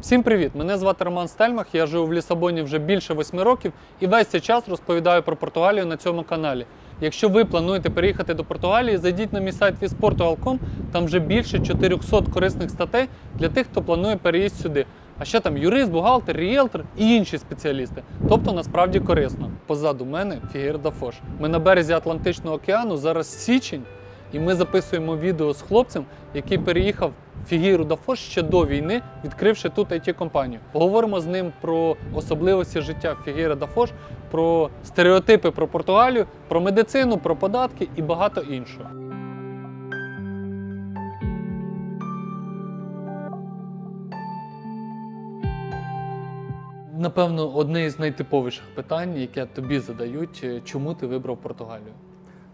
Всім привіт! Мене звати Роман Стельмах. Я живу в Лісабоні вже більше восьми років і весь цей час розповідаю про Португалію на цьому каналі. Якщо ви плануєте переїхати до Португалії, зайдіть на мій сайт visportugal.com, там вже більше 400 корисних статей для тих, хто планує переїзд сюди. А ще там юрист, бухгалтер, ріелтор і інші спеціалісти. Тобто насправді корисно. Позаду мене Фігір Дафош. Ми на березі Атлантичного океану, зараз січень, і ми записуємо відео з хлопцем, який переїхав в Фігіру Дафош ще до війни, відкривши тут it компанію Поговоримо з ним про особливості життя Фігіра Дафош, про стереотипи про Португалію, про медицину, про податки і багато іншого. Напевно, одне із найтиповіших питань, яке тобі задають, е, чому ти вибрав Португалію?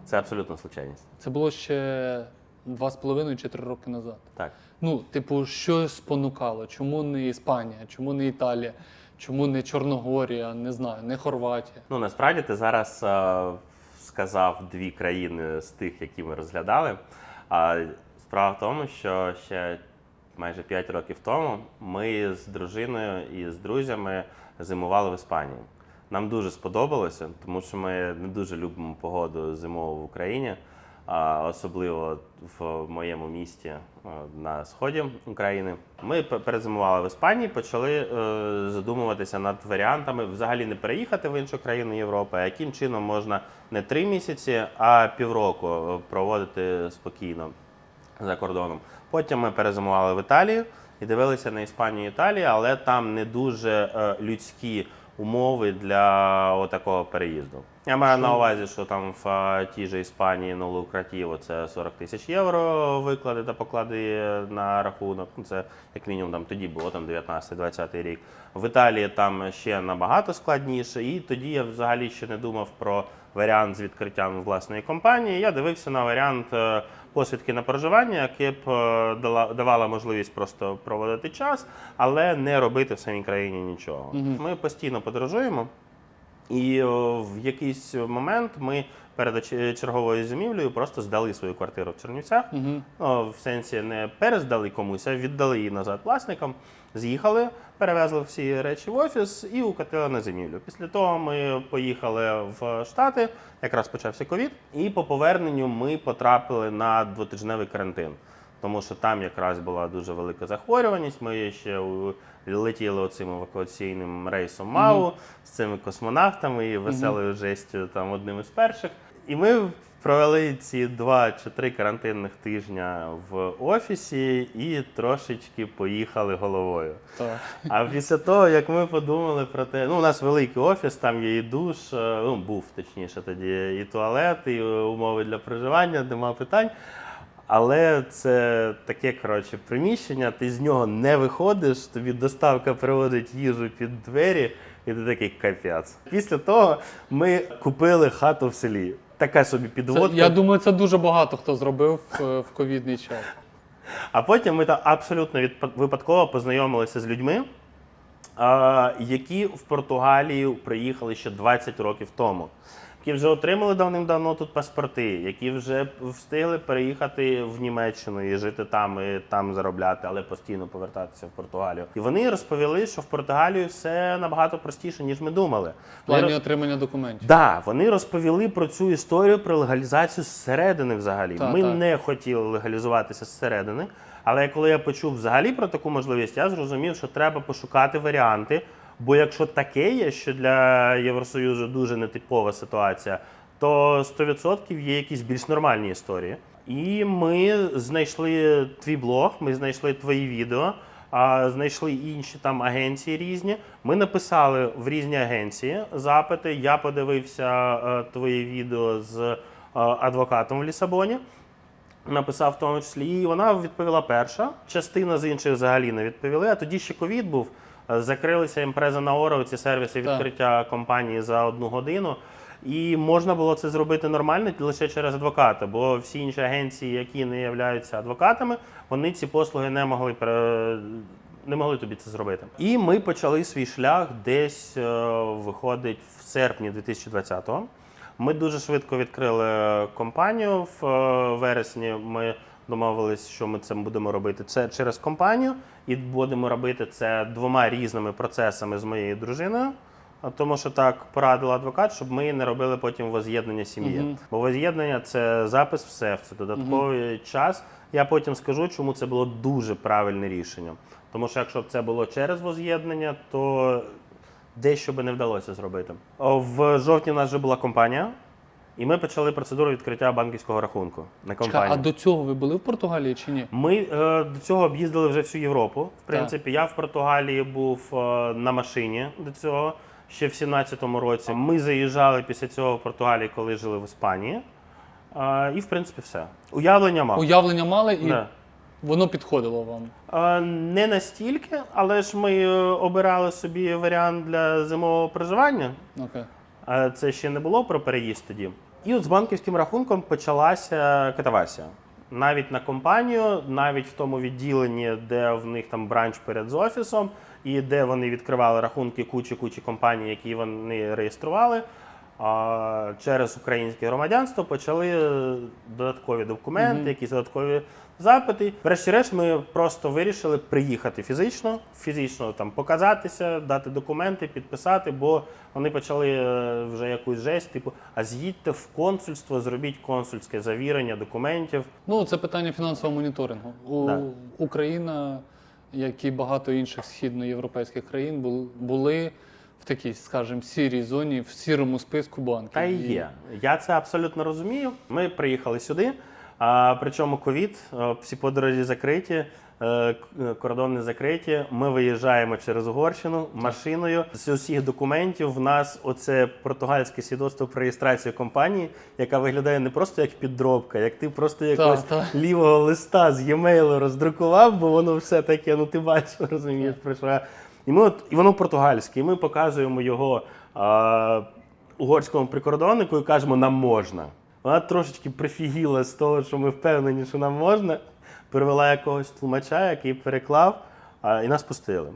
Це абсолютно случайність. Це було ще два з половиною чи три роки назад. Так. Ну, типу, що спонукало? Чому не Іспанія, чому не Італія, чому не Чорногорія, не знаю, не Хорватія? Ну насправді ти зараз е, сказав дві країни з тих, які ми розглядали. А справа в тому, що ще майже 5 років тому ми з дружиною і з друзями зимували в Іспанії. Нам дуже сподобалося, тому що ми не дуже любимо погоду зимову в Україні, особливо в моєму місті е, на сході України. Ми перезимували в Іспанії, почали е, задумуватися над варіантами взагалі не переїхати в іншу країну Європи, а яким чином можна не три місяці, а півроку е, проводити спокійно за кордоном. Потім ми перезимували в Італії і дивилися на Іспанію і Італію, але там не дуже людські умови для отакого переїзду. Я маю на увазі, що там в тій же Іспанії на Лукратіво це 40 тисяч євро виклади та поклади на рахунок. Ну, Це як мінімум там тоді було там 19-20 рік. В Італії там ще набагато складніше, і тоді я взагалі ще не думав про варіант з відкриттям власної компанії. Я дивився на варіант е, посвідки на проживання, яке б е, давала можливість просто проводити час, але не робити в самій країні нічого. Ми постійно подорожуємо. І в якийсь момент ми перед оч- черговою зимівлею просто здали свою квартиру в Чернівцях. Угу. Ну, в сенсі не перездали комусь, а віддали її назад власникам. З'їхали, перевезли всі речі в офіс і укатили на зимівлю. Після того ми поїхали в Штати, якраз почався ковід, і по поверненню ми потрапили на двотижневий карантин. Тому що там якраз була дуже велика захворюваність. Ми ще летіли оцим евакуаційним рейсом МАУ з цими космонавтами і веселою жестю там одним із перших. І ми провели ці два чи три карантинних тижня в офісі і трошечки поїхали головою. Так. А після того, як ми подумали про те, ну у нас великий офіс, там є і душ, е, ну був точніше тоді, і туалет, і умови для проживання, нема питань. Але це таке коротше приміщення, ти з нього не виходиш, тобі доставка приводить їжу під двері, і ти такий капець. Після того ми купили хату в селі. Така собі Це, я думаю, це дуже багато хто зробив е, в ковідний час. А потім ми там абсолютно відпа- випадково познайомилися з людьми, які в Португалію приїхали ще 20 років тому, які вже отримали давним-давно тут паспорти, які вже встигли переїхати в Німеччину і жити там, і там заробляти, але постійно повертатися в Португалію. І вони розповіли, що в Португалію все набагато простіше, ніж ми думали. В плані Вони- отримання документів. Да, вони розповіли про цю історію про легалізацію зсередини взагалі. Та, Ми та. не хотіли легалізуватися зсередини. Але коли я почув взагалі про таку можливість, я зрозумів, що треба пошукати варіанти. Бо якщо таке є, що для Євросоюзу дуже нетипова ситуація, то 100% є якісь більш нормальні історії. І ми знайшли твій блог, ми знайшли твої відео, а знайшли інші там агенції різні. Ми написали в різні агенції запити. Я подивився е, твої відео з е, адвокатом в Лісабоні. Написав в тому числі, і вона відповіла перша. Частина з інших взагалі не відповіли. А тоді ще ковід був. Закрилися імпреза на Оро, ці сервіси Так. відкриття компанії за одну годину. І можна було це зробити нормально лише через адвоката, бо всі інші агенції, які не являються адвокатами, вони ці послуги не могли не могли тобі це зробити. І ми почали свій шлях десь е, виходить в серпні 2020-го. Ми дуже швидко відкрили компанію в е, вересні. Ми домовились, що ми це будемо робити це через компанію, і будемо робити це двома різними процесами з моєю дружиною. Тому що так порадила адвокат, щоб ми не робили потім воз'єднання сім'ї. Мгм. Бо воз'єднання це запис в СЕФ, це додатковий час. Я потім скажу, чому це було дуже правильне рішення. Тому що якщо б це було через воз'єднання, то дещо би не вдалося зробити. В жовтні в нас вже була компанія, і ми почали процедуру відкриття банківського рахунку на компанію. а до цього ви були в Португалії чи ні? Ми е, до цього об'їздили вже всю Європу. В принципі, я в Португалії був е, на машині до цього ще в 17-му році. Ми заїжджали після цього в Португалії, коли жили в Іспанії. Е, і в принципі все. Уявлення мав. Уявлення мали і Да. воно підходило вам. Е, Не настільки, але ж ми е, обирали собі варіант для зимового проживання. Окей. А Це ще не було про переїзд тоді. І от з банківським рахунком почалася катавасія. Навіть на компанію, навіть в тому відділенні, де в них там бранч перед з офісом, і де вони відкривали рахунки кучі-кучі компаній, які вони реєстрували. Через українське громадянство почали е, додаткові документи, Мгм. якісь додаткові запити. Врешті-решт, ми просто вирішили приїхати фізично, фізично там показатися, дати документи, підписати, бо вони почали е, вже якусь жесть, типу, а з'їдьте в консульство, зробіть консульське завірення документів. Ну, це питання фінансового моніторингу. У Да. Україна, як і багато інших східноєвропейських країн, були в такій, скажімо, сірій зоні, в сірому списку банків. Та і є. Я це абсолютно розумію. Ми приїхали сюди. А, причому ковід, е, всі подорожі закриті, е, кордони закриті. Ми виїжджаємо через Угорщину машиною. З усіх документів в нас оце португальське свідоцтво про реєстрацію компанії, яка виглядає не просто як підробка, як ти просто якогось лівого листа з e-mail роздрукував, бо воно все таке, ну ти бачиш, розумієш, про що. І, ми от, і воно португальське, і ми показуємо його а, угорському прикордоннику і кажемо, нам можна. Вона трошечки прифігіла з того, що ми впевнені, що нам можна. Привела якогось тлумача, який переклав, а, і нас пустили.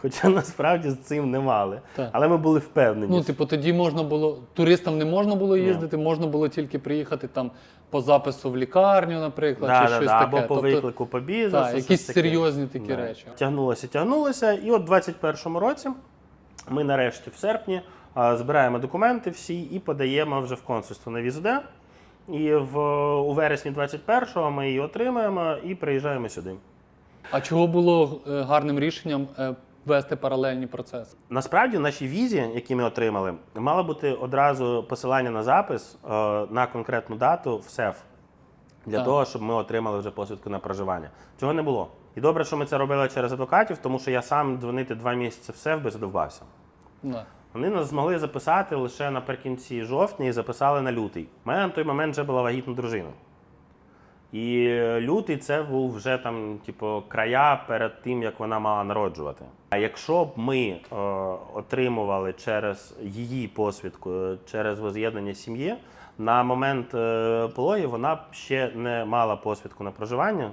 Хоча насправді з цим не мали. Так. Але ми були впевнені. Ну, типу, тоді можна було туристам не можна було їздити, можна було тільки приїхати там по запису в лікарню, наприклад, Да, чи да, щось да, таке. або по Тобто, виклику по бізнесу. так, якісь таке. серйозні такі Да. речі. Тягнулося, тягнулося. І от в 21-му році ми нарешті в серпні збираємо документи всі і подаємо вже в консульство на візу Д. І в, у вересні 21-го ми її отримаємо і приїжджаємо сюди. А чого було е, гарним рішенням е, вести паралельні процеси? Насправді, в нашій візі, які ми отримали, мало бути одразу посилання на запис е, на конкретну дату в СЕФ для Так. того, щоб ми отримали вже посвідку на проживання. Цього не було. І добре, що ми це робили через адвокатів, тому що я сам дзвонити два місяці в СЕФ би задовбався. Вони нас змогли записати лише наприкінці жовтня і записали на лютий. У мене на той момент вже була вагітна дружина. І лютий це був вже там, типу, края перед тим, як вона мала народжувати. А якщо б ми е, отримували через її посвідку, е, через воз'єднання сім'ї, на момент е, пологів вона б ще не мала посвідку на проживання,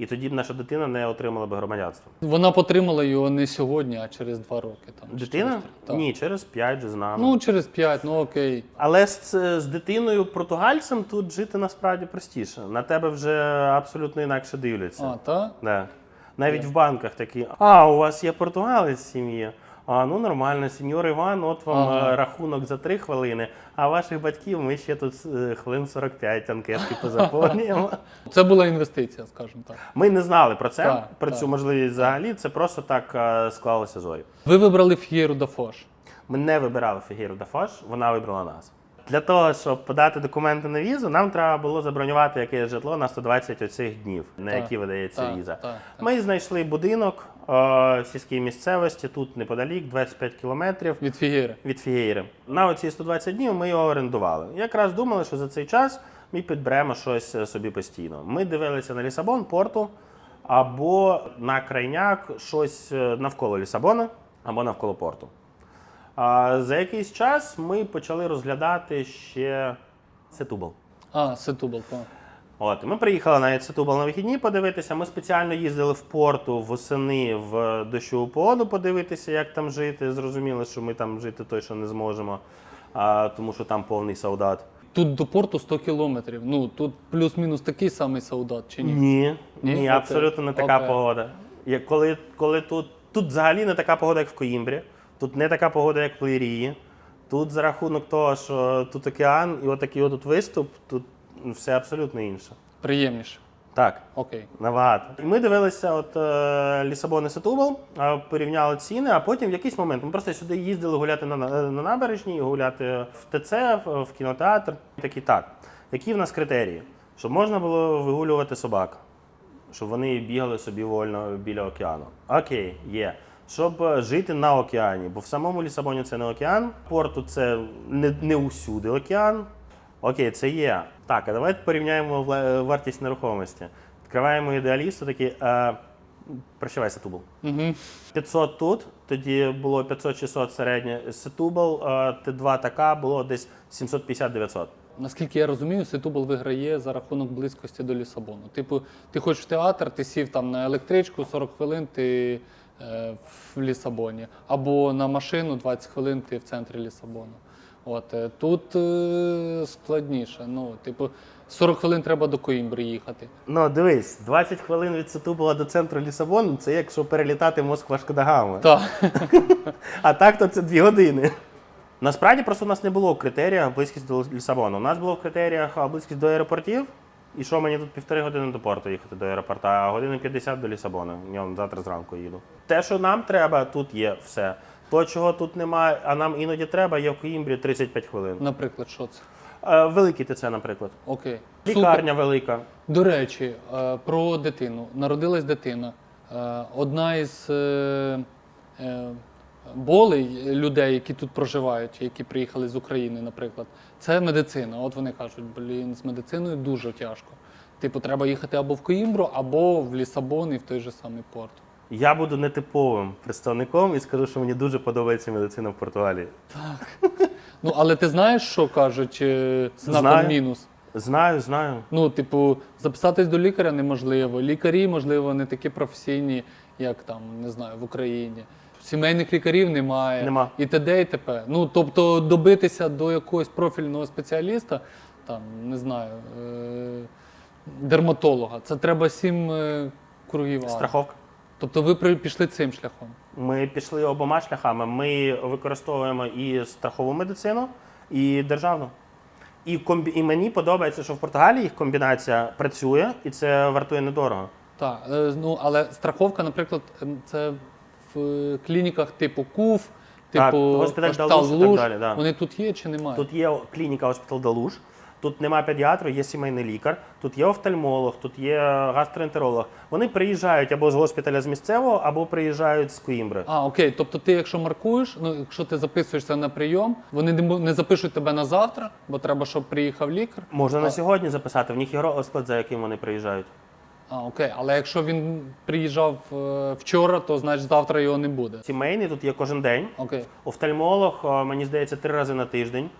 і тоді б наша дитина не отримала б громадянство. Вона потримала його не сьогодні, а через два роки. Там, Дитина? через три. Так. Ні, через п'ять же з нами. Ну, через п'ять, ну окей. Але з, з дитиною португальцем тут жити насправді простіше. На тебе вже абсолютно інакше дивляться. А, так? Да. Навіть в банках такі: а, у вас є португалець в сім'ї. А, ну нормально, сеньор Іван, от вам Ага. е, рахунок за 3 хвилини, а ваших батьків ми ще тут е, хвилин 45 анкетки позаповнюємо. Це була інвестиція, скажімо так. Ми не знали про це, Так, про так. цю можливість взагалі. Це просто так е, склалося зорі. Ви вибрали Ф'єру да Фош. Ми не вибирали Фігіру Дафош, вона вибрала нас. Для того, щоб подати документи на візу, нам треба було забронювати якесь житло на 120 оцих днів, на Так, які видається так, віза. так, так. Ми знайшли будинок е, сільській місцевості, тут неподалік, 25 кілометрів Від Фігєри. від Фігейри. На оці 120 днів ми його орендували. Якраз думали, що за цей час ми підберемо щось е, собі постійно. Ми дивилися на Лісабон, порту, або на крайняк щось е, навколо Лісабона, або навколо порту. А за якийсь час ми почали розглядати ще Сетубал. А, Сетубал, так. От, ми приїхали навіть в Сетубал на вихідні подивитися. Ми спеціально їздили в порту восени в дощову погоду подивитися, як там жити. Зрозуміло, що ми там жити точно не зможемо, а, тому що там повний солдат. тут до порту 100 кілометрів. Ну тут плюс-мінус такий самий солдат, чи ні? Ні, ні, Ні? Абсолютно не така Окей. погода. Як коли, коли тут, тут взагалі не така погода, як в Коїмбрі, тут не така погода, як в Лірії. Тут за рахунок того, що тут океан і отакий отут виступ, тут все абсолютно інше. Приємніше. Так. Окей. Набагато. Ми дивилися от е, Лісабон і Сетубал, е, порівняли ціни, а потім в якийсь момент ми просто сюди їздили гуляти на, на на набережній, гуляти в ТЦ, в, в кінотеатр. Такі так. Які в нас критерії? Щоб можна було вигулювати собак, щоб вони бігали собі вольно біля океану. Окей, є. Щоб е, жити на океані, бо в самому Лісабоні це не океан, порту це не, не усюди океан. Окей, це є. Так, а давайте порівняємо вартість нерухомості. Відкриваємо ідеалісту, такі. Е, прощавай, Сетубал. Угу. 500 тут, тоді було 500-600 середнє. Сетубал, е, Т2 така було десь 750-900. Наскільки я розумію, Сетубал виграє за рахунок близькості до Лісабону. Типу, ти хочеш в театр, ти сів там на електричку, 40 хвилин ти е, в Лісабоні, або на машину 20 хвилин ти в центрі Лісабону. От е, тут е, складніше. Ну, типу, 40 хвилин треба до Коімбри їхати. Ну, дивись, 20 хвилин від Сетубала до центру Лісабону це якщо перелітати Москва Шкодагами. Так. А так то це 2 години. Насправді просто у нас не було в критеріях близькість до Лісабону. У нас було в критеріях близькість до аеропортів. І що мені тут півтори години до порту їхати до аеропорта, а години 50 до Лісабону. Я завтра зранку їду. Те, що нам треба, тут є все. То, чого тут немає, а нам іноді треба, є в Коїмбрі 35 хвилин. Наприклад, що це? Е, Великий ТЦ, наприклад. Окей. Супер. Лікарня велика. До речі, е, про дитину. Народилась дитина. Е, Одна із е, е, болей людей, які тут проживають, які приїхали з України, наприклад, це медицина. От вони кажуть, блін, з медициною дуже тяжко. Типу, треба їхати або в Коїмбру, або в Лісабон і в той же самий порт. Я буду нетиповим представником і скажу, що мені дуже подобається медицина в Португалії. Так. Ну, але ти знаєш, що кажуть е, знаком Знаю. мінус? Знаю, знаю. Ну, типу, записатись до лікаря неможливо. Лікарі, можливо, не такі професійні, як там, не знаю, в Україні. Сімейних лікарів немає. Нема. І т.д. і т.п. Ну, тобто, добитися до якогось профільного спеціаліста, там, не знаю, е- дерматолога, це треба сім е- кругів. ада. Страховка. Тобто ви пішли цим шляхом. Ми пішли обома шляхами. Ми використовуємо і страхову медицину, і державну. І, комбі... і мені подобається, що в Португалії їх комбінація працює, і це вартує недорого. Так, е, ну але страховка, наприклад, це в клініках типу КУФ, типу госпіталь Госпіталь Далуш і так далі, да. Вони тут є чи немає? Тут є клініка Госпітал Далуш, тут немає педіатру, є сімейний лікар, тут є офтальмолог, тут є гастроентеролог. Вони приїжджають або з госпіталя з місцевого, або приїжджають з Коїмбри. А, окей. Тобто ти, якщо маркуєш, ну якщо ти записуєшся на прийом, вони не, не запишуть тебе на завтра, бо треба, щоб приїхав лікар. Можна А- на сьогодні записати, в них є розклад, за яким вони приїжджають. А, окей. Але якщо він приїжджав е, вчора, то значить завтра його не буде. Сімейний тут є кожен день. Окей. Офтальмолог, е, мені здається, три рази на тиждень.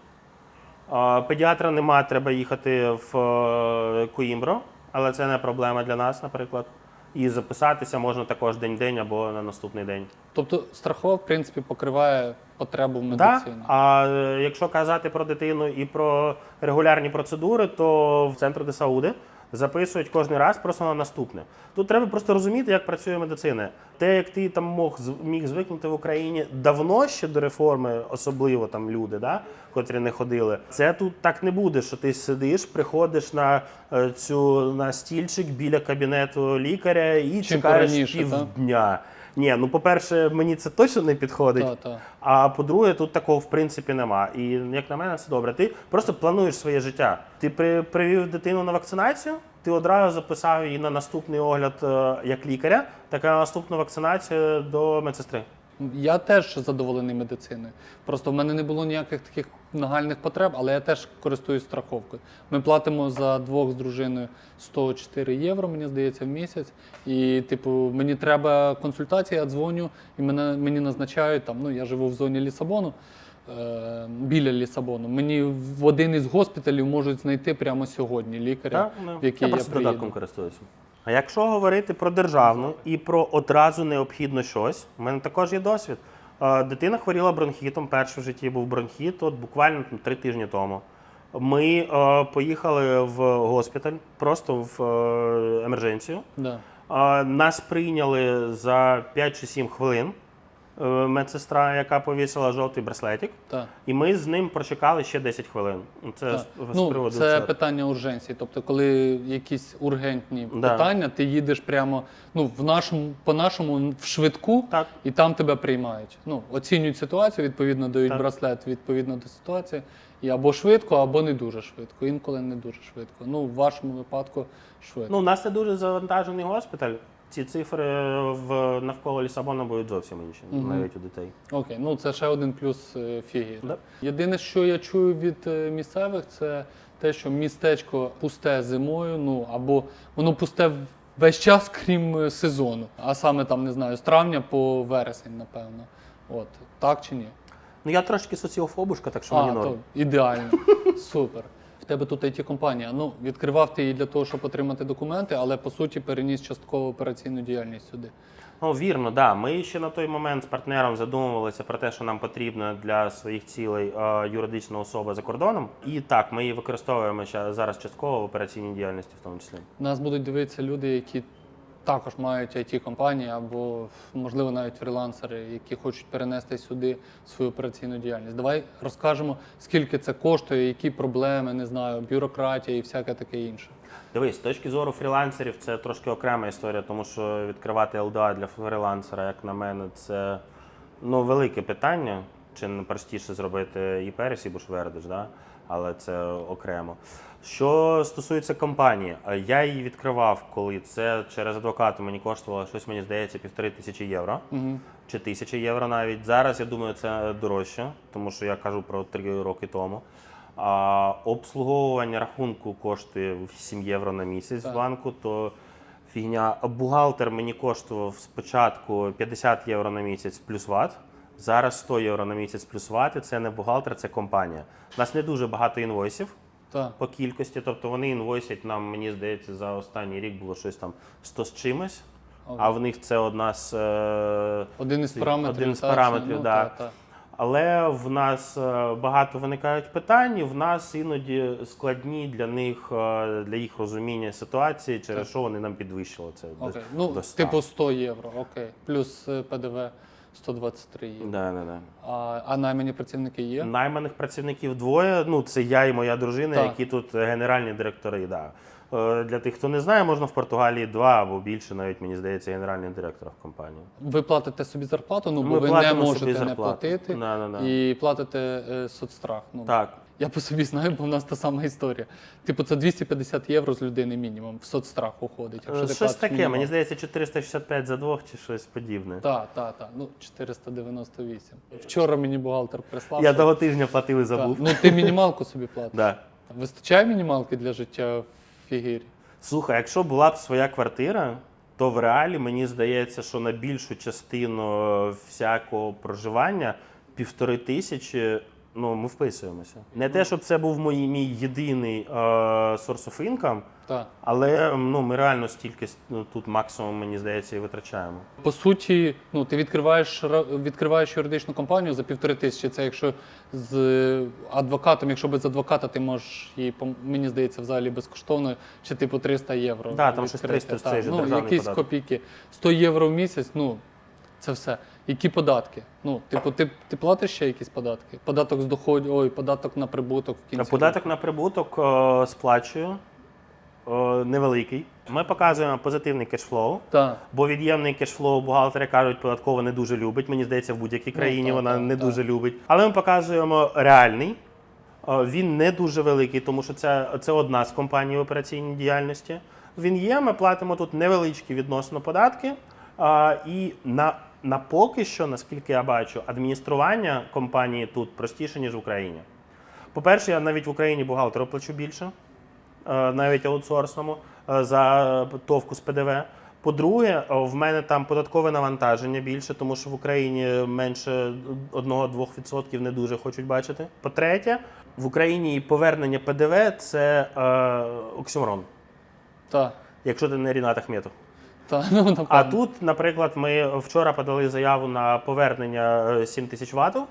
Педіатра нема, треба їхати в е, Коїмбро, але це не проблема для нас, наприклад. І записатися можна також день-день або на наступний день. Тобто страхова, в принципі, покриває потребу в медицині? Так, А е, якщо казати про дитину і про регулярні процедури, то в центру де Сауди записують кожен раз просто на наступне. Тут треба просто розуміти, як працює медицина. Те, як ти там мог міг звикнути в Україні давно ще до реформи, особливо там люди, да, котрі не ходили. Це тут так не буде, що ти сидиш, приходиш на е, цю на стільчик біля кабінету лікаря і чекаєш півдня. Ні, ну по-перше, мені це точно не підходить. Та, та. А по-друге, тут такого в принципі нема. І як на мене, це добре. Ти просто плануєш своє життя. Ти при, привів дитину на вакцинацію, ти одразу записав її на наступний огляд е, як лікаря, так і на наступну вакцинацію до медсестри. Я теж задоволений медициною. Просто в мене не було ніяких таких нагальних потреб, але я теж користуюсь страховкою. Ми платимо за двох з дружиною 104 євро, мені здається, в місяць. І, типу, мені треба консультація, я дзвоню, і мене, мені назначають там. Ну, я живу в зоні Лісабону. Е, Біля Лісабону. Мені в один із госпіталів можуть знайти прямо сьогодні лікаря, Так? Ну, в який я я, просто приїду. додатком користуюся. А якщо говорити про державну і про одразу необхідно щось, у мене також є досвід. Е, Дитина хворіла бронхітом, перший в житті був бронхіт, от буквально там, три тижні тому. Ми е, поїхали в госпіталь, просто в е, емердженцію. Да. Е, Нас прийняли за 5 чи 7 хвилин. Е, Медсестра, яка повісила жовтий браслетик, Так. і ми з ним прочекали ще 10 хвилин. Це з, з Ну, приводу це питання урженції. Тобто, коли якісь ургентні Да. питання, ти їдеш прямо ну, в нашому, по-нашому в швидку, Так. і там тебе приймають. Ну, оцінюють ситуацію, відповідно, дають Так. браслет відповідно до ситуації. І або швидко, або не дуже швидко. Інколи не дуже швидко. Ну, в вашому випадку швидко. Ну, у нас це дуже завантажений госпіталь. Ці цифри в навколо Лісабона будуть зовсім інші, Мгм. навіть у дітей. Окей, ну це ще один плюс е. Да. Єдине, що я чую від е, місцевих, це те, що містечко пусте зимою, ну або воно пусте весь час, крім е, сезону. А саме там, не знаю, з травня по вересень, напевно. От, так чи ні? Ну я трошки соціофобушка, так що а, мені норм. то ідеально. Супер. Тебе тут it компанія. Ну, відкривав ти її для того, щоб отримати документи, але по суті переніс частково операційну діяльність сюди. Ну, вірно, да. Ми ще на той момент з партнером задумувалися про те, що нам потрібно для своїх цілей е, юридична особа за кордоном. І так, ми її використовуємо зараз частково в операційній діяльності, в тому числі. Нас будуть дивитися люди, які також мають it компанії або, можливо, навіть фрілансери, які хочуть перенести сюди свою операційну діяльність. Давай розкажемо, скільки це коштує, які проблеми, не знаю, бюрократія і всяке таке інше. Дивись, з точки зору фрілансерів, це трошки окрема історія, тому що відкривати ЛДА для фрілансера, як на мене, це ну, велике питання. Чи не простіше зробити і пересі, бо ж да? але це окремо. Що стосується компанії, е, я її відкривав, коли це через адвоката мені коштувало щось, мені здається, півтори тисячі євро Угу. чи тисячі євро навіть. Зараз я думаю, це дорожче, тому що я кажу про три роки тому. А, обслуговування рахунку коштує 7 євро на місяць Так. в банку, то фігня. Бухгалтер мені коштував спочатку 50 євро на місяць плюс ват. Зараз 100 євро на місяць плюс ват, і це не бухгалтер, це компанія. У нас не дуже багато інвойсів Так. по кількості, тобто вони інвойсять нам, мені здається, за останній рік було щось там 100 з чимось. А в них це одна з е, Один із параметрів. один з так, параметрів, ну, да. та, та. Але в нас е, багато виникають питань, і в нас іноді складні для них е, для їх розуміння ситуації, через що вони нам підвищили це. до- Ну, до 100. типу 100 євро, окей. Плюс е, ПДВ 123 є. Да, да, да. А, а наймані працівники є? Найманих працівників двоє. Ну це я і моя дружина, Так. які тут генеральні директори. Да. Е, Для тих, хто не знає, можна в Португалії два або більше, навіть мені здається, генеральних директорів компанії. Ви платите собі зарплату, ну бо Ми ви не платимо можете не зарплату. платити Да, да, да. і платите е, соцстрах. Ну, Так. Я по собі знаю, бо в нас та сама історія. Типу, це 250 євро з людини мінімум в соцстрах уходить. Якщо Е, ти Щось платиш таке, мінімум. мені здається, 465 за двох чи щось подібне. Так, так, так. Ну, 498. Вчора мені бухгалтер прислав. Я що- того тижня платив і забув. Ну, ти мінімалку собі платиш. Да. Вистачає мінімалки для життя в Фігірі? Слухай, якщо була б своя квартира, то в реалі мені здається, що на більшу частину всякого проживання півтори тисячі. Ну, ми вписуємося. Не те, щоб це був мій, мій єдиний е, source of income, Так. але ну, ми реально стільки ну, тут максимум, мені здається, і витрачаємо. По суті, ну ти відкриваєш ра- відкриваєш юридичну компанію за півтори тисячі. Це якщо з адвокатом, якщо без адвоката, ти можеш її пом- мені здається, взагалі безкоштовно, чи типу 300 євро. Да, там щось відкрити. 300 ж Так, же ну, державний якісь податок. копійки. 100 євро в місяць, ну це все. Які податки? Ну, типу, ти, ти платиш ще якісь податки? Податок з доходу, ой, податок на прибуток в кінці. Податок на прибуток е, сплачую е, невеликий. Ми показуємо позитивний кешфлоу. Так. Бо від'ємний кешфлоу бухгалтери кажуть, податкова не дуже любить. Мені здається, в будь-якій країні так, вона так, не дуже любить. Але ми показуємо реальний. Е, Він не дуже великий, тому що це, це одна з компаній в операційній діяльності. Він є, ми платимо тут невеличкі відносно податки. А, І на, на поки що, наскільки я бачу, адміністрування компанії тут простіше, ніж в Україні. По-перше, я навіть в Україні бухгалтеру плачу більше, е, навіть аутсорсному, е, за товку з ПДВ. По-друге, е, в мене там податкове навантаження більше, тому що в Україні менше 1-2% не дуже хочуть бачити. По-третє, в Україні повернення ПДВ це е, оксюморон, Так. якщо ти не Рінат Ахметов. Та, ну, напевно. А тут, наприклад, ми вчора подали заяву на повернення е, 7 тисяч ватів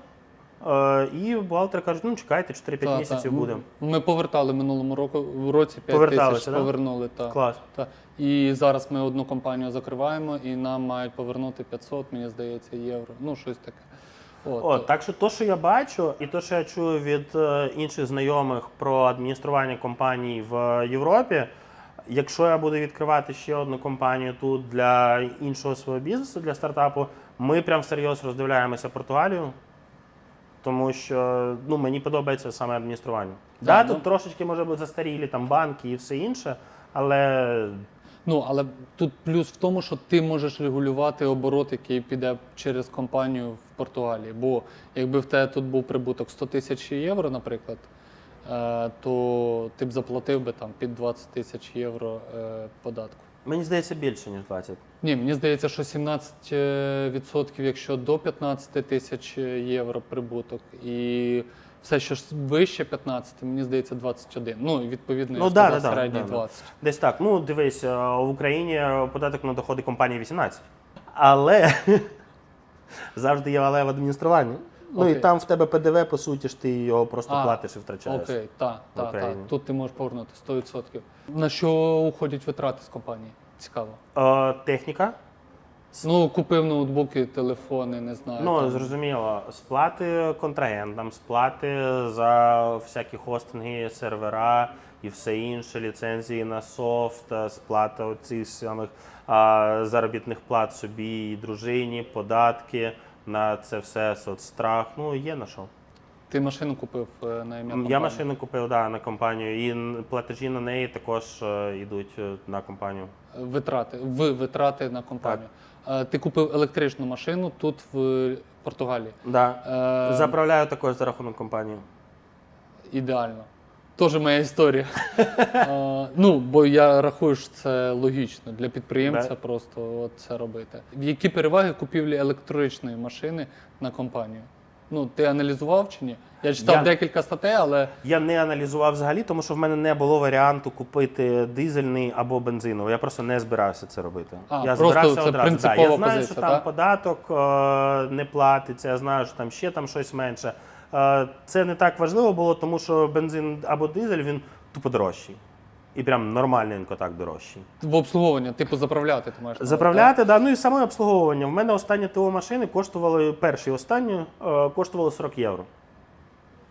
Е, і бухгалтери кажуть, ну чекайте, 4-5 Та, місяців та. буде. Ми повертали минулому року в році 5 Поверталися, тисяч да? повернули. Та. Клас. Та. І зараз ми одну компанію закриваємо, і нам мають повернути 500, мені здається, євро. Ну, щось таке. От, От, так що то, що я бачу, і то, що я чую від е, інших знайомих про адміністрування компаній в Європі, якщо я буду відкривати ще одну компанію тут для іншого свого бізнесу, для стартапу, ми прям всерйоз роздивляємося Португалію. Тому що ну, мені подобається саме адміністрування. Да, Да, ну. тут трошечки може бути застарілі там банки і все інше, але Ну, але тут плюс в тому, що ти можеш регулювати оборот, який піде через компанію в Португалії. Бо якби в тебе тут був прибуток 100 тисяч євро, наприклад, то ти б заплатив би там під 20 тисяч євро е, податку. мені здається більше, ніж 20. Ні, мені здається, що 17%, якщо до 15 тисяч євро прибуток, і все, що ж вище 15, мені здається, 21. Ну, відповідно, Ну, я да, сказав, да, да, середній да, да. 20. Десь так. Ну, дивись, е, в Україні податок на доходи компанії 18. Але завжди є але в адмініструванні. Ну і там в тебе ПДВ, по суті ж ти його просто А, платиш і втрачаєш. Окей, так, в так, так. Україні. Тут ти можеш повернути 100%. На що уходять витрати з компанії? Цікаво. Е, техніка. Ну, купив ноутбуки, телефони, не знаю. Ну, там. зрозуміло, сплати контрагентам, сплати за всякі хостинги, сервера і все інше, ліцензії на софт, е, сплата оцих самих а, заробітних плат собі і дружині, податки на це все, соцстрах. Ну, є на що. Ти машину купив е, на ім'я компанії? Я машину купив да, на компанію, і н- платежі на неї також е, йдуть е, на компанію. Витрати, в витрати на компанію. Е, Ти купив електричну машину тут в Португалії. Да. Е, Заправляю також за рахунок компанії. Ідеально. Теж моя історія. Ну, бо я рахую, що це логічно для підприємця просто от це робити. Які переваги купівлі електричної машини на компанію? Ну, ти аналізував чи ні? Я читав Я- декілька статей, але Я не аналізував взагалі, тому що в мене не було варіанту купити дизельний або бензиновий. Я просто не збирався це робити. А, я просто збирався це одразу. принципова я знаю, позиція, що там так? податок е, не платиться, я знаю, що там ще там щось менше. Це не так важливо було, тому що бензин або дизель він тупо дорожчий. І прям нормальненько так дорожчий. в обслуговування, типу, заправляти ти маєш. Заправляти, да, ну і саме обслуговування. В мене останні ТО машини коштували, перші останні, е, коштували 40 євро.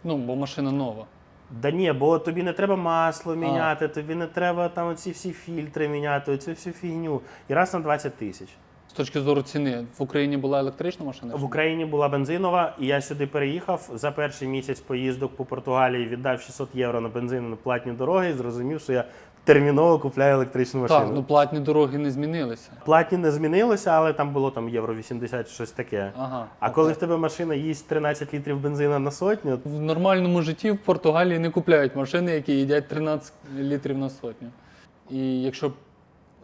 Ну, бо машина нова. Да ні, бо тобі не треба масло міняти, тобі не треба там оці всі фільтри міняти, оцю всю фігню. І раз на 20 тисяч. З точки зору ціни, в Україні була електрична машина? В? Україні була бензинова, і я сюди переїхав за перший місяць поїздок по Португалії, віддав 600 євро на бензин на платні дороги і зрозумів, що я терміново купляю електричну машину. Так, ну платні дороги не змінилися. Платні не змінилося, але там було там євро 80, щось таке. Ага. А окей. коли в тебе машина їсть 13 літрів бензина на сотню, В нормальному житті в Португалії не купляють машини, які їдять 13 літрів на сотню. І якщо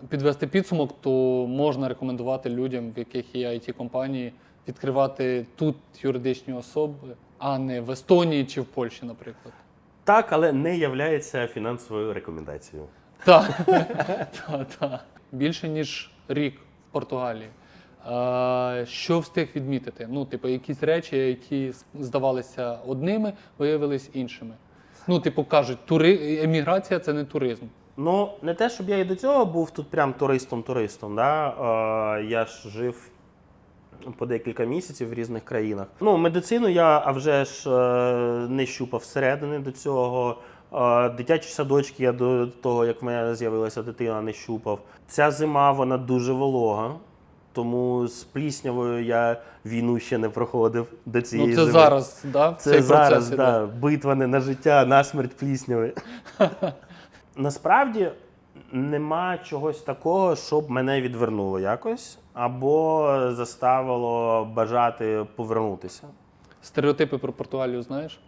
підвести підсумок, то можна рекомендувати людям, в яких є it компанії, відкривати тут юридичні особи, а не в Естонії чи в Польщі, наприклад. так, але не являється фінансовою рекомендацією. Так, так, так. Більше ніж рік в Португалії. Що встиг відмітити? Ну, типу, якісь речі, які здавалися одними, виявились іншими. Ну, типу, кажуть, тури... еміграція це не туризм. Ну, не те, щоб я і до цього був тут прям туристом-туристом. Да? Е, я ж жив по декілька місяців в різних країнах. Ну, медицину я а вже ж е, не щупав всередини до цього. Е, Дитячі садочки я до того, як в мене з'явилася дитина, не щупав. Ця зима вона дуже волога, тому з пліснявою я війну ще не проходив до цієї ну, це зими. зараз, да, Це цей зараз, процес іде. да, битва не на життя, на смерть плісняви. Насправді нема чогось такого, щоб мене відвернуло якось, або заставило бажати повернутися. Стереотипи про Португалію знаєш?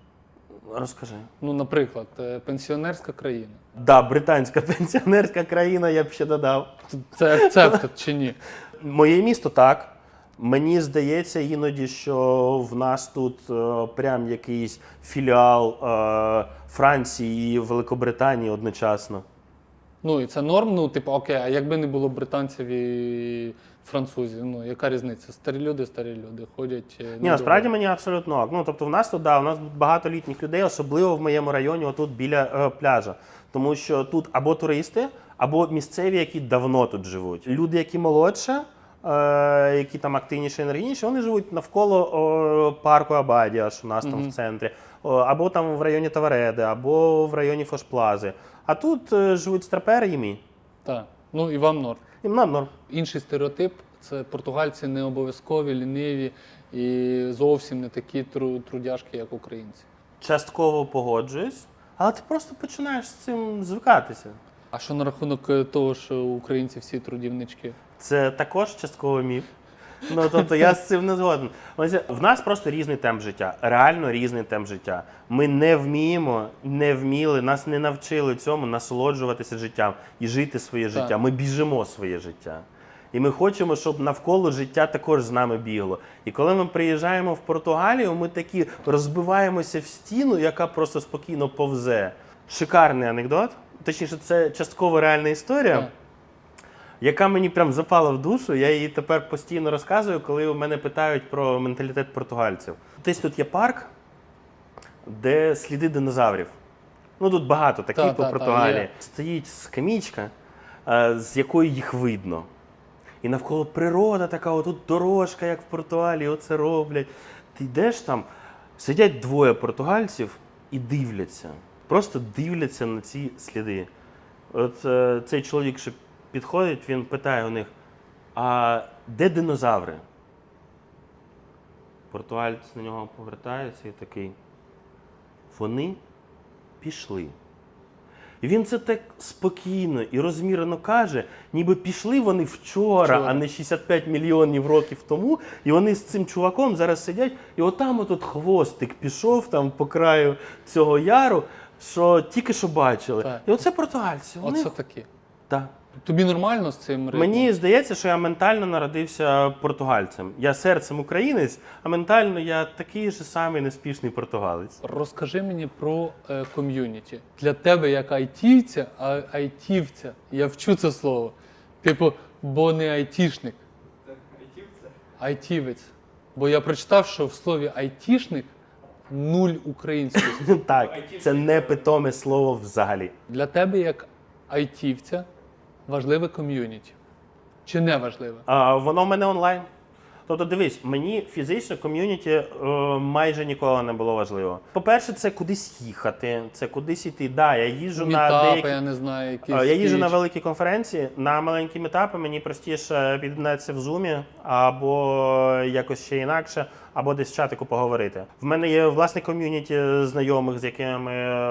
Розкажи. Ну, наприклад, е, пенсіонерська країна. Да, британська пенсіонерська країна, я б ще додав. Це акцепт чи ні? Моє місто так. Мені здається іноді, що в нас тут е, прям якийсь філіал е, Франції і Великобританії одночасно. Ну і це норм. Ну, типу, окей, а якби не було британців і французів, ну яка різниця? Старі люди, старі люди ходять. е, Ні, насправді мені абсолютно ок. Ну тобто, в нас тут да, у нас багато літніх людей, особливо в моєму районі, отут біля е, пляжа. Тому що тут або туристи, або місцеві, які давно тут живуть. Люди, які молодше, які там активніші, енергійніші, вони живуть навколо парку Абадія, що у нас там в центрі, або там в районі Тавареди, або в районі Фошплази. А тут е, живуть страпери і ми. Так. Ну і вам норм. І нам норм. Інший стереотип це португальці не обов'язкові, ліниві і зовсім не такі тру- трудяшки, як українці. Частково погоджуюсь, але ти просто починаєш з цим звикатися. А що на рахунок е, того, що українці всі трудівнички? Це також частково міф. Ну тобто я з цим не згоден. В нас просто різний темп життя, реально різний темп життя. Ми не вміємо, не вміли, нас не навчили цьому насолоджуватися життям і жити своє життя. Так. Ми біжимо своє життя. І ми хочемо, щоб навколо життя також з нами бігло. І коли ми приїжджаємо в Португалію, ми такі розбиваємося в стіну, яка просто спокійно повзе. Шикарний анекдот. Точніше, це частково реальна історія Так. Яка мені прям запала в душу. Я її тепер постійно розказую, коли у мене питають про менталітет португальців. Десь тут є парк, де сліди динозаврів. Ну тут багато таких Та, по та, та, Португалії. є. Стоїть скамічка, е, з якої їх видно. І навколо природа така, отут дорожка, як в Португалії, оце роблять. Ти йдеш там, сидять двоє португальців і дивляться. Просто дивляться на ці сліди. От е, цей чоловік, що підходить, він питає у них: а де динозаври? Португалець на нього повертається і такий. Вони пішли. І він це так спокійно і розмірено каже, ніби пішли вони вчора, Вчора. а не 65 мільйонів років тому. І вони з цим чуваком зараз сидять, і отам отут хвостик пішов там по краю цього яру, що тільки що бачили. Так. І оце португальці. Вони... Оце такі. Так. Тобі нормально з цим ритмом? Мені здається, що я ментально народився португальцем. Я серцем українець, а ментально я такий же самий неспішний португалець. Розкажи мені про е, ком'юніті. Для тебе як айтівця, а айтівця. Я вчу це слово. Типу, бо не айтішник. Айтівця? Айтівець. Бо я прочитав, що в слові айтішник нуль української. Так, це не питоме слово взагалі. Для тебе як айтівця важливе ком'юніті. Чи не важливе? А, воно в мене онлайн. Тобто, дивись, мені фізично ком'юніті е, майже ніколи не було важливо. По-перше, це кудись їхати, це кудись іти. Да, я їжджу на Мітапи, деякі я не знаю, якісь. Е, Я їжджу на великі конференції, на маленькі метапи мені простіше під'єднатися в зумі або якось ще інакше, або десь в чатику поговорити. В мене є власне ком'юніті знайомих, з якими ми е,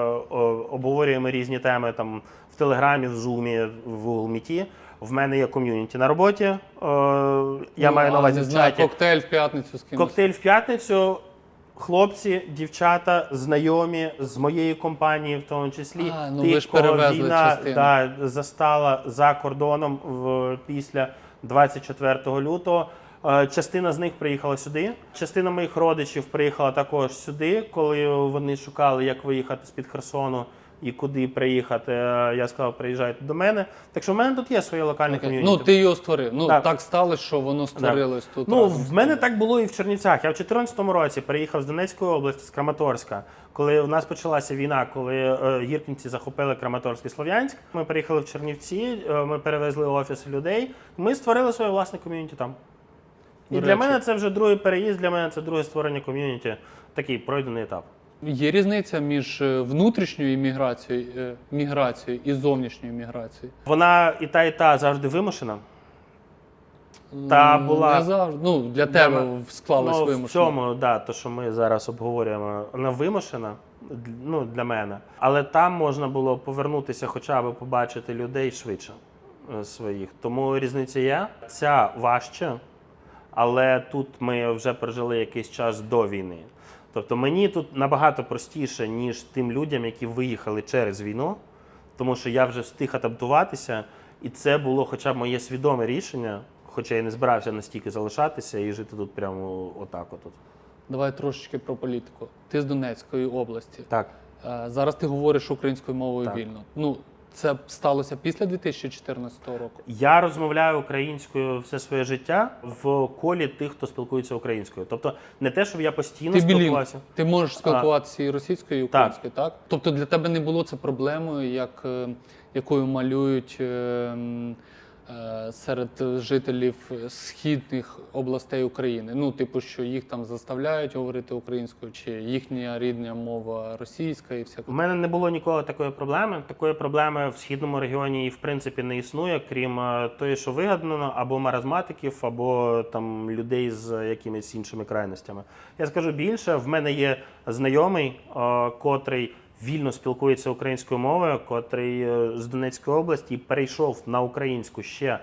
обговорюємо різні теми там в Телеграмі, в Зумі, в Google Meet. В мене є ком'юніті на роботі. е, Я Ну, маю на увазі в чаті. коктейль в п'ятницю з кимось. Коктейль в п'ятницю. Хлопці, дівчата, знайомі з моєї компанії, в тому числі А, ну ви ж кого перевезли війна частину. да, застала за кордоном в, після 24 лютого. Е, Частина з них приїхала сюди. Частина моїх родичів приїхала також сюди, коли вони шукали, як виїхати з-під Херсону і куди приїхати. Е, Я сказав, приїжджайте до мене. Так що в мене тут є своє локальне ком'юніті. Ну, ти його створив. Ну, Так. так, сталося, що воно створилось тут. Ну, в мене так було і в Чернівцях. Я в 2014 році приїхав з Донецької області, з Краматорська. Коли в нас почалася війна, коли е, гіркінці захопили Краматорськ і Слов'янськ, ми приїхали в Чернівці, е, ми перевезли офіси людей. Ми створили своє власне ком'юніті там. І До для речі. мене це вже другий переїзд, для мене це друге створення ком'юніті, такий пройдений етап. Є різниця між е, внутрішньою імміграцією, е, міграцією і зовнішньою міграцією. Вона і та, і та завжди вимушена. Та була- Не завжди. Ну, для тебе мене- склалось ну, вимушено. В цьому, да, то, що ми зараз обговорюємо, вона вимушена ну, для мене. Але там можна було повернутися, хоча б побачити людей швидше е, своїх. Тому різниця є. Ця важче, але тут ми вже прожили якийсь час до війни. Тобто мені тут набагато простіше, ніж тим людям, які виїхали через війну, тому що я вже встиг адаптуватися, і це було хоча б моє свідоме рішення, хоча я не збирався настільки залишатися і жити тут прямо отак. Отут. Давай трошечки про політику. Ти з Донецької області. Так. Е, Зараз ти говориш українською мовою Так. вільно. Ну, Це сталося після 2014 року. Я розмовляю українською все своє життя в колі тих, хто спілкується українською. Тобто не те, щоб я постійно Ти спілкувався. Ти можеш спілкуватися і російською, і українською, так. Тобто для тебе не було це проблемою, як, е, якою малюють е, серед жителів східних областей України. Ну, типу, що їх там заставляють говорити українською, чи їхня рідна мова російська і всяке. У мене не було ніколи такої проблеми. Такої проблеми в східному регіоні і в принципі не існує, крім е, тої, що вигадано, або маразматиків, або там людей з якимись іншими крайностями. Я скажу більше, в мене є знайомий, е, котрий вільно спілкується українською мовою, котрий е, з Донецької області перейшов на українську ще е,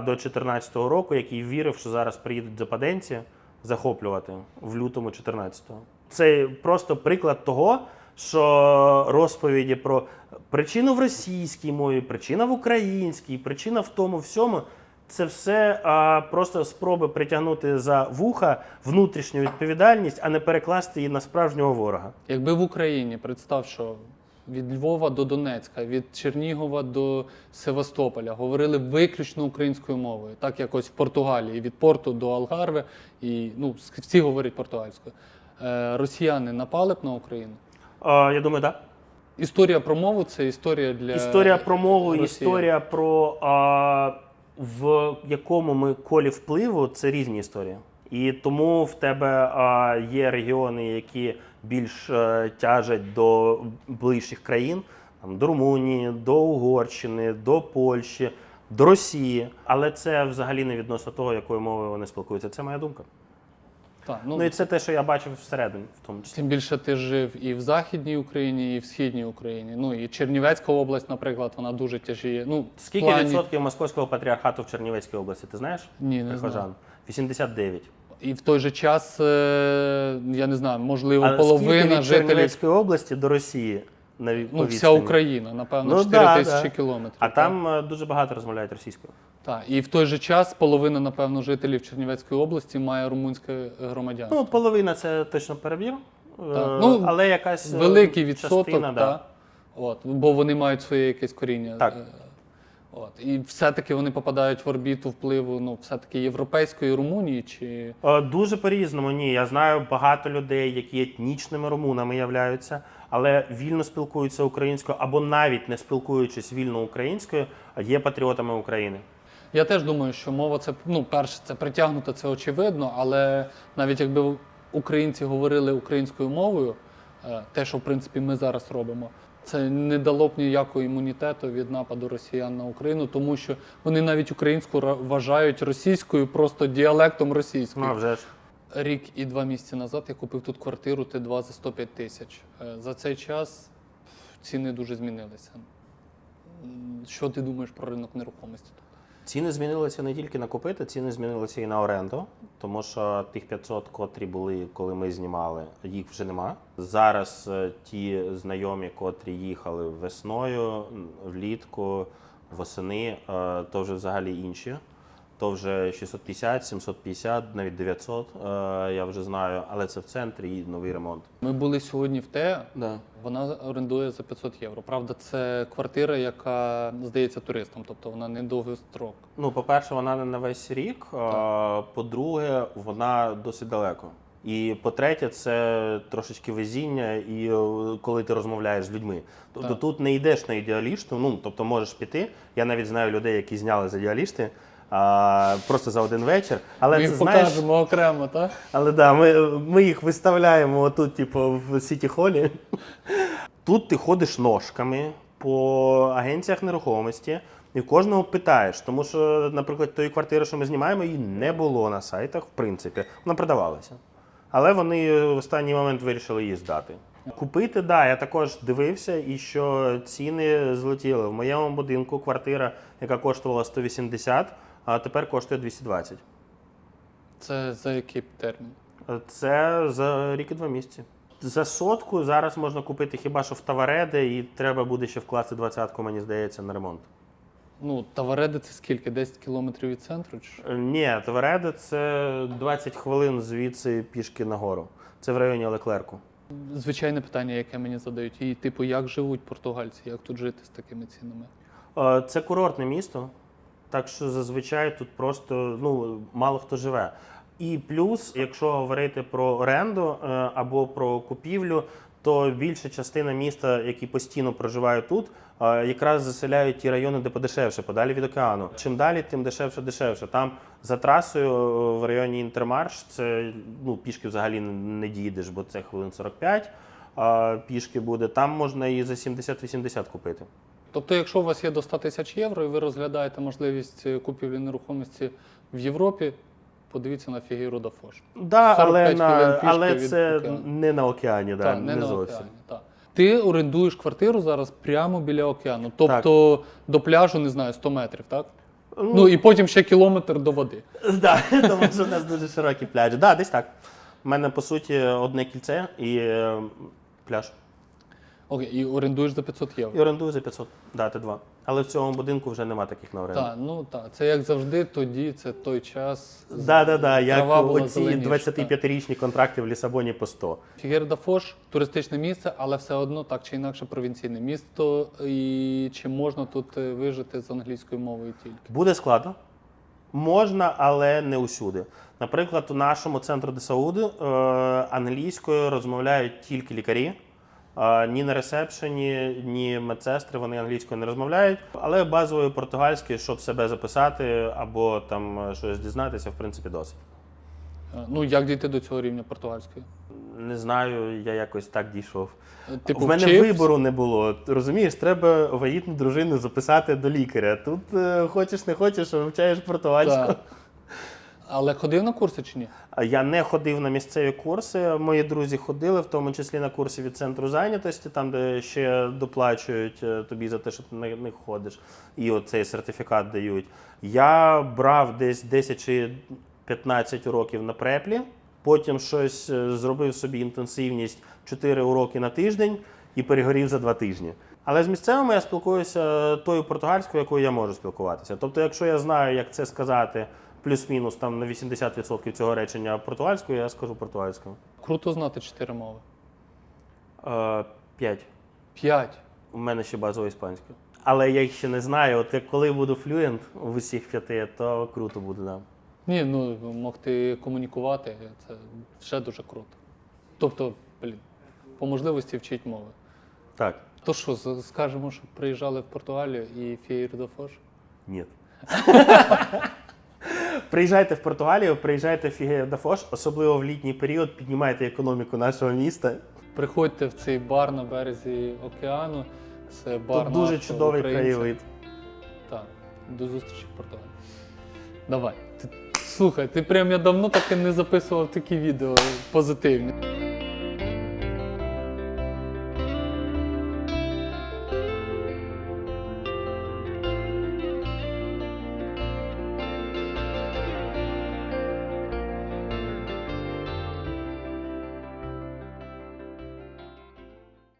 до 2014 року, який вірив, що зараз приїдуть западенці захоплювати в лютому 14-го. Це просто приклад того, що розповіді про причину в російській мові, причина в українській, причина в тому всьому. Це все а, просто спроби притягнути за вуха внутрішню відповідальність, а не перекласти її на справжнього ворога. Якби в Україні представ, що від Львова до Донецька, від Чернігова до Севастополя говорили виключно українською мовою, так якось в Португалії, від порту до Алгарве, і ну всі говорять португальською. Е, росіяни напали б на Україну. А, я думаю, так. Історія про мову це історія для Історія про мову, Росіян. історія про а, в якому ми колі впливу це різні історії. І тому в тебе а, є регіони, які більш а, тяжать до ближчих країн, там, до Румунії, до Угорщини, до Польщі, до Росії. Але це взагалі не відносно того, якою мовою вони спілкуються. Це моя думка. Так, ну, Ну і це те, що я бачив всередині, в тому числі. Тим більше ти жив і в Західній Україні, і в Східній Україні. Ну і Чернівецька область, наприклад, вона дуже тяжіє. Ну, в Скільки плані- відсотків московського патріархату в Чернівецькій області? Ти знаєш? Ні, не Прихожан? знаю. 89. І в той же час, е, я не знаю, можливо, А скільки половина від жителів, Чернівецької області до Росії на ві- ну, вся? Україна, напевно, Ну, 4 да, тисячі да. кілометрів. А так? там е, дуже багато розмовляють російською. Так. І в той же час половина, напевно, жителів Чернівецької області має румунське громадянство. Ну, половина це точно перебір. е, Ну, але якась е, Великий відсоток, частина, та, от, бо вони мають своє якесь коріння. Так. От. І все-таки вони попадають в орбіту впливу ну, все-таки європейської Румунії чи. Е, Дуже по-різному. Ні, я знаю багато людей, які етнічними румунами являються, але вільно спілкуються українською або навіть не спілкуючись вільно українською, є патріотами України. Я теж думаю, що мова це ну, перше, це притягнуто, це очевидно, але навіть якби українці говорили українською мовою, е, те, що в принципі ми зараз робимо, це не дало б ніякого імунітету від нападу росіян на Україну, тому що вони навіть українську ра- вважають російською просто діалектом російською. Ну, вже ж. Рік і два місяці назад я купив тут квартиру Т2 за 105 тисяч. Е, За цей час ціни дуже змінилися. Що ти думаєш про ринок нерухомості? Ціни змінилися не тільки на купити, ціни змінилися і на оренду, тому що тих 500, котрі були, коли ми знімали, їх вже нема. Зараз е, ті знайомі, котрі їхали весною, влітку, восени, е, то вже взагалі інші. То вже 650, 750, навіть 900, е, я вже знаю, але це в центрі і новий ремонт. Ми були сьогодні в ТЕА, Да. вона орендує за 500 євро. Правда, це квартира, яка здається туристам, тобто вона не довгий строк. Ну, по-перше, вона не на весь рік. а, По-друге, вона досить далеко. І по-третє, це трошечки везіння, і е, коли ти розмовляєш з людьми. Тобто Так. тут не йдеш на ідеалішту, ну тобто можеш піти. Я навіть знаю людей, які зняли з ідеалісти а, просто за один вечір. Але Ми це їх знаєш, покажемо окремо, так? але да, ми, ми їх виставляємо отут, типу, в Сіті Холі. Тут ти ходиш ножками по агенціях нерухомості і кожного питаєш. Тому що, наприклад, тої квартири, що ми знімаємо, її не було на сайтах, в принципі. Вона продавалася. Але вони в останній момент вирішили її здати. Купити, да, я також дивився, і що ціни злетіли. В моєму будинку квартира, яка коштувала 180, а тепер коштує 220. Це за який термін? Це за рік і два місяці. За сотку зараз можна купити хіба що в Тавареде, і треба буде ще вкласти двадцятку, мені здається, на ремонт. Ну, Тавареди це скільки? 10 кілометрів від центру? Чи? що? Е, Ні, Тавареде це 20 хвилин звідси пішки нагору. Це в районі Леклерку. Звичайне питання, яке мені задають. І типу, як живуть португальці, як тут жити з такими цінами? Е, Це курортне місто, так що зазвичай тут просто ну, мало хто живе. І плюс, якщо говорити про оренду е, або про купівлю, то більша частина міста, які постійно проживають тут, е, якраз заселяють ті райони, де подешевше, подалі від океану. Чим далі, тим дешевше, дешевше. Там за трасою е, в районі Інтермарш це ну, пішки взагалі не дійдеш, бо це хвилин 45 а пішки буде. Там можна і за 70-80 купити. Тобто, якщо у вас є до 100 тисяч євро і ви розглядаєте можливість е, купівлі нерухомості в Європі, подивіться на фігуру Дафош. Да, але, на, але це океану. не на океані, да, Так, не, не на зовсім. океані. Так. Ти орендуєш квартиру зараз прямо біля океану. Тобто до пляжу, не знаю, 100 метрів, так? Ну і потім ще кілометр до води. Да, тому що в нас дуже широкі пляжі. Да, десь так. У мене, по суті, одне кільце і е, пляж. Окей, і орендуєш за 500 євро. І орендую за 500. Да, ти два. Але в цьому будинку вже нема таких на оренду. Так, ну так. Це як завжди, тоді це той час. Да, да, да. Як була оці зеленіша, 25-річні контракти в Лісабоні по 100. Фігер Дафош туристичне місце, але все одно так чи інакше провінційне місто. І чи можна тут е, вижити з англійською мовою тільки? Буде складно. Можна, але не усюди. Наприклад, у нашому центру де Сауди е, англійською розмовляють тільки лікарі. Ні на ресепшені, ні медсестри вони англійською не розмовляють. Але базовою португальською, щоб себе записати або там е, щось дізнатися, в принципі, досить. Е, Ну як дійти до цього рівня португальської? Не знаю, я якось так дійшов. Типу, в мене вчився? вибору не було. Розумієш, треба вагітну дружину записати до лікаря. Тут е, хочеш не хочеш, вивчаєш португальську. Так. Але ходив на курси чи ні? Я не ходив на місцеві курси. Мої друзі ходили, в тому числі на курси від центру зайнятості, там де ще доплачують е, тобі за те, що ти на них ходиш, і оцей сертифікат дають. Я брав десь 10 чи 15 уроків на преплі, потім щось е, зробив собі інтенсивність 4 уроки на тиждень і перегорів за 2 тижні. Але з місцевими я спілкуюся тою португальською, якою я можу спілкуватися. Тобто, якщо я знаю, як це сказати плюс-мінус там на 80% цього речення португальською, я скажу португальською. Круто знати чотири мови. Е, П'ять. П'ять. У мене ще базова іспанська. Але я їх ще не знаю. От як коли буду флюєнт в усіх п'яти, то круто буде, да. Ні, ну могти комунікувати, це ще дуже круто. Тобто, блін, по можливості вчить мови. Так, То що, скажемо, що приїжджали в Португалію і Фієр Дафош? ні. Приїжджайте в Португалію, приїжджайте в Фігедафош, особливо в літній період, піднімайте економіку нашого міста. Приходьте в цей бар на березі океану. Це бар Тут дуже нашого чудовий українця. краєвид. Так, до зустрічі в Португалії. Давай. Ти, слухай, ти прям я давно таки не записував такі відео позитивні.